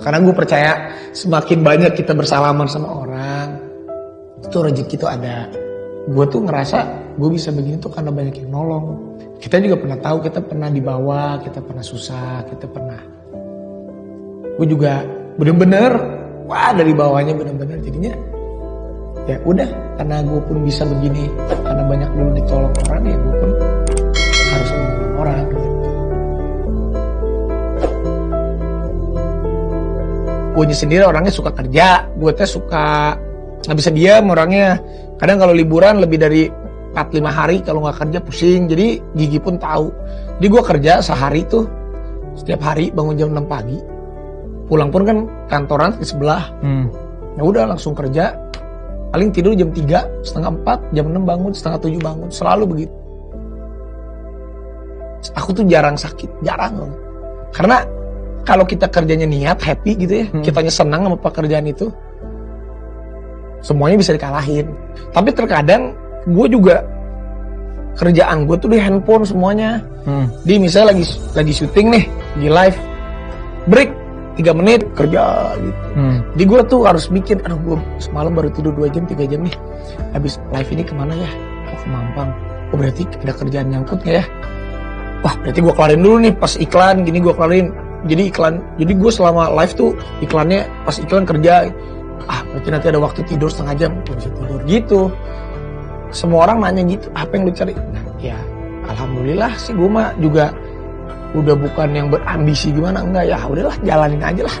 Karena gue percaya semakin banyak kita bersalaman sama orang, itu rezeki itu ada. Gue tuh ngerasa gue bisa begini tuh karena banyak yang nolong. Kita juga pernah tahu kita pernah di bawah, kita pernah susah, kita pernah. Gue juga bener-bener, wah dari bawahnya bener-bener jadinya ya udah karena gue pun bisa begini karena banyak dulu ditolong orang ya gue pun harus menolong orang gue sendiri orangnya suka kerja. Gue teh suka nggak bisa diam orangnya. Kadang kalau liburan lebih dari 4-5 hari kalau nggak kerja pusing. Jadi gigi pun tahu. Jadi gue kerja sehari tuh setiap hari bangun jam 6 pagi. Pulang pun kan kantoran di sebelah. Hmm. ya udah langsung kerja. Paling tidur jam 3 setengah 4 jam 6 bangun setengah 7 bangun. Selalu begitu. Aku tuh jarang sakit jarang. Loh karena kalau kita kerjanya niat, happy gitu ya, hmm. kitanya senang sama pekerjaan itu, semuanya bisa dikalahin. Tapi terkadang gue juga kerjaan gue tuh di handphone semuanya. Hmm. Di misalnya lagi lagi syuting nih di live, break tiga menit kerja gitu. Hmm. Di gue tuh harus mikir, aduh gue semalam baru tidur dua jam tiga jam nih, habis live ini ke mana ya? Oh ke Mampang. Oh berarti ada kerjaan nyangkut gak ya? Wah berarti gue kelarin dulu nih pas iklan gini gue kelarin jadi iklan. Jadi gue selama live tuh iklannya pas iklan kerja ah berarti nanti ada waktu tidur setengah jam. Gue bisa tidur gitu. Semua orang nanya gitu apa yang lu cari? Nah ya alhamdulillah sih gue mah juga udah bukan yang berambisi gimana enggak. Ya udahlah jalanin aja lah.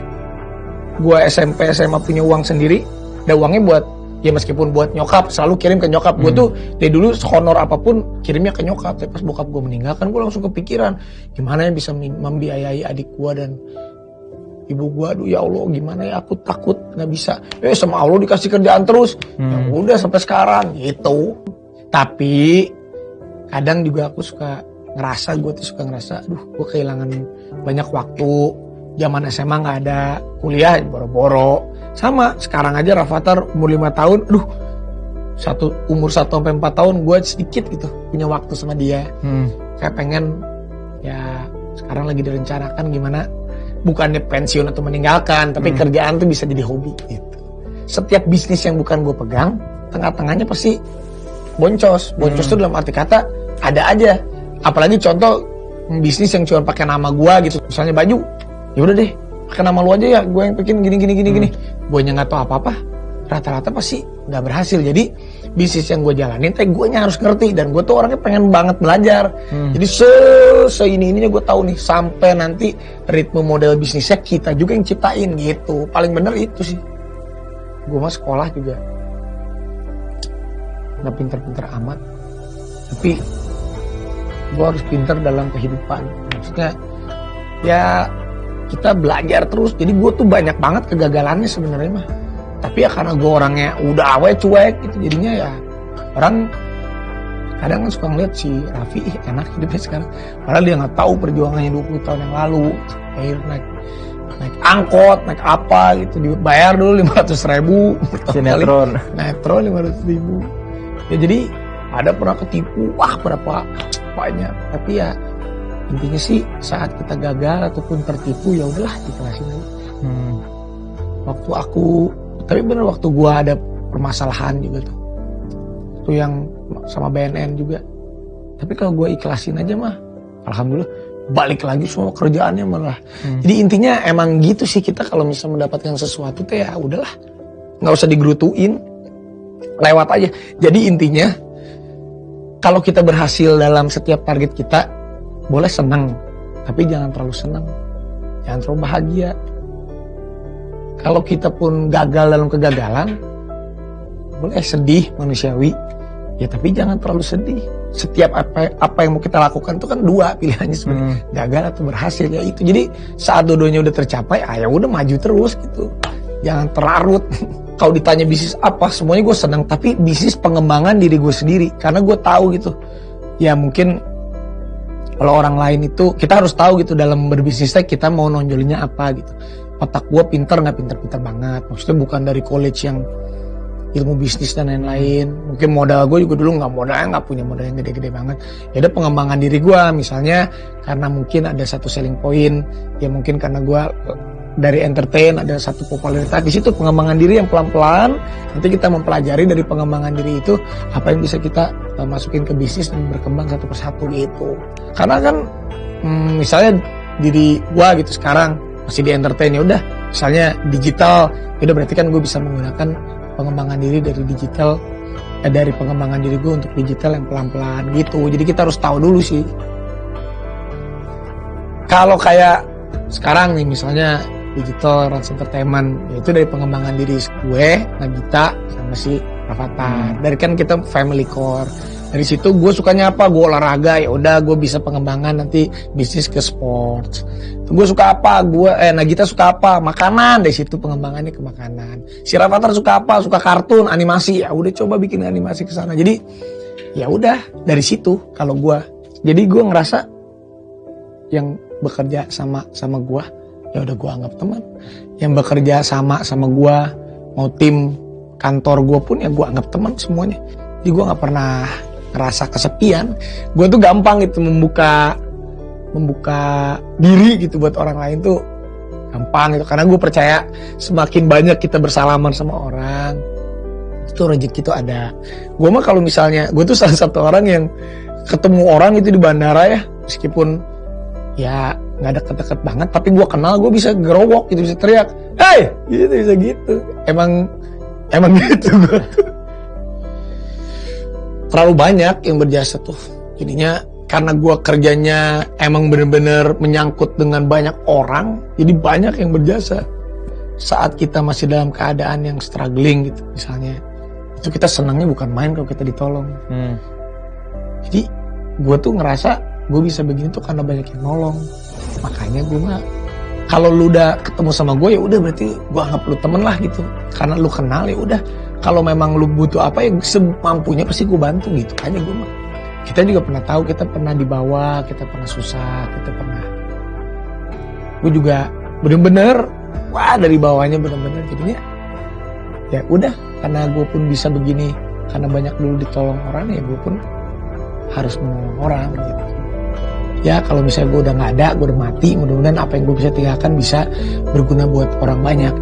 Gue SMP SMA punya uang sendiri. Ada uangnya buat ya meskipun buat nyokap selalu kirim ke nyokap. Hmm. gue tuh dari dulu honor apa pun kirimnya ke nyokap. Tapi pas bokap gue meninggal kan gue langsung kepikiran gimana yang bisa membiayai adik gue dan ibu gue aduh ya Allah gimana ya? Aku takut nggak bisa. Eh sama Allah dikasih kerjaan terus. Ya hmm. ya udah sampai sekarang gitu. Tapi kadang juga aku suka ngerasa gue tuh suka ngerasa aduh gue kehilangan banyak waktu. Zaman SMA nggak ada. Kuliah boro-boro sama sekarang aja Rafathar umur 5 tahun aduh satu umur 1 sampai 4 tahun gue sedikit gitu punya waktu sama dia hmm. saya pengen ya sekarang lagi direncanakan gimana bukannya pensiun atau meninggalkan tapi hmm. kerjaan tuh bisa jadi hobi gitu setiap bisnis yang bukan gue pegang tengah-tengahnya pasti boncos boncos hmm. tuh dalam arti kata ada aja apalagi contoh bisnis yang cuma pakai nama gue gitu misalnya baju ya udah deh pakai nama lu aja ya gue yang bikin gini gini gini hmm. gini. Gue nggak tahu apa apa rata-rata pasti nggak berhasil. Jadi bisnis yang gue jalanin teh gue harus ngerti. Dan gue tuh orangnya pengen banget belajar. Hmm. jadi se se ini ininya gue tahu nih sampai nanti ritme model bisnisnya kita juga yang ciptain gitu. Paling bener itu sih. Gue mah sekolah juga. Nggak pinter-pinter amat. Tapi gue harus pinter dalam kehidupan. Maksudnya ya kita belajar terus. Jadi gue tuh banyak banget kegagalannya sebenarnya mah. Tapi ya karena gue orangnya udah awet cuek gitu jadinya ya orang kadang kan suka ngeliat si Raffi ih enak hidupnya sekarang. Padahal dia nggak tahu perjuangannya 20 tahun yang lalu. Air naik naik angkot naik apa gitu. Dibayar dulu lima ratus ribu sinetron sinetron lima ratus ribu. Ya jadi ada pernah ketipu wah berapa banyak. Tapi ya intinya sih saat kita gagal ataupun tertipu ya udahlah dikelasin aja hmm. waktu aku tapi bener waktu gua ada permasalahan juga tuh. Itu yang sama BNN juga. Tapi kalau gua ikhlasin aja mah alhamdulillah balik lagi semua kerjaannya malah. Hmm. jadi intinya emang gitu sih kita kalau misalnya mendapatkan sesuatu teh ya udahlah nggak usah digerutuin lewat aja. Jadi intinya kalau kita berhasil dalam setiap target kita boleh senang, tapi jangan terlalu senang. Jangan terlalu bahagia. Kalau kita pun gagal dalam kegagalan, boleh sedih manusiawi. Ya tapi jangan terlalu sedih. Setiap apa apa yang mau kita lakukan itu kan dua pilihannya sebenarnya, hmm. gagal atau berhasil ya itu. Jadi saat dodonya udah tercapai, ah ya udah maju terus gitu. Jangan terlarut. Kalau ditanya bisnis apa, semuanya gue senang. Tapi bisnis pengembangan diri gue sendiri, karena gue tahu gitu. Ya mungkin kalau orang lain itu kita harus tahu gitu dalam berbisnis kita mau nonjolinnya apa gitu. Otak gue pinter nggak? Pinter-pinter banget. Maksudnya bukan dari college yang ilmu bisnis dan lain-lain. Mungkin modal gue juga dulu nggak modal nggak punya modal yang gede-gede banget. Ya ada pengembangan diri gue misalnya karena mungkin ada satu selling point ya mungkin karena gue dari entertain ada satu popularitas. Di situ pengembangan diri yang pelan-pelan. Nanti kita mempelajari dari pengembangan diri itu apa yang bisa kita uh, masukin ke bisnis dan berkembang satu persatu gitu. Karena kan hmm, misalnya diri gua gitu sekarang masih di entertain ya udah misalnya digital ya udah berarti kan gue bisa menggunakan pengembangan diri dari digital eh, dari pengembangan diri gue untuk digital yang pelan-pelan gitu. Jadi kita harus tahu dulu sih. Kalau kayak sekarang nih misalnya digital Rans Entertainment. Itu dari pengembangan diri gue Nagita sama si Rafathar hmm. dari kan kita family core. Dari situ gue sukanya apa? Gue olahraga ya udah gue bisa pengembangan nanti bisnis ke sports. Gue suka apa? Gue eh Nagita suka apa? Makanan. Dari situ pengembangannya ke makanan. Si Rafathar suka apa? Suka kartun animasi. Ya udah coba bikin animasi ke sana. Jadi ya udah dari situ kalau gue. Jadi gue ngerasa yang bekerja sama sama gua ya udah gua anggap teman. Yang bekerja sama sama gua mau tim kantor gua pun ya gua anggap teman semuanya. Jadi gua nggak pernah ngerasa kesepian. Gua tuh gampang itu membuka membuka diri gitu buat orang lain tuh gampang gitu. Karena gue percaya semakin banyak kita bersalaman sama orang itu rezeki itu ada. Gue mah kalau misalnya gue tuh salah satu orang yang ketemu orang itu di bandara ya meskipun ya nggak deket-deket banget tapi gue kenal gue bisa gerowok gitu bisa teriak hey! Gitu bisa gitu. Emang emang gitu gue terlalu banyak yang berjasa tuh. Jadinya karena gue kerjanya emang bener-bener menyangkut dengan banyak orang jadi banyak yang berjasa. Saat kita masih dalam keadaan yang struggling gitu misalnya. Itu kita senangnya bukan main kalau kita ditolong. Hmm. jadi gue tuh ngerasa gue bisa begini tuh karena banyak yang nolong makanya gue mah kalau lu udah ketemu sama gue ya udah berarti gue anggap lu temen lah gitu. Karena lu kenal ya udah. Kalau memang lu butuh apa ya semampunya pasti gue bantu gitu. Aja gue mah kita juga pernah tahu kita pernah dibawa kita pernah susah kita pernah. Gue juga bener-bener wah dari bawahnya bener-bener jadinya ya udah. Karena gue pun bisa begini karena banyak dulu ditolong orang ya gue pun harus menolong orang gitu ya kalau misalnya gue udah nggak ada gue udah mati mudah-mudahan apa yang gue bisa tinggalkan bisa berguna buat orang banyak.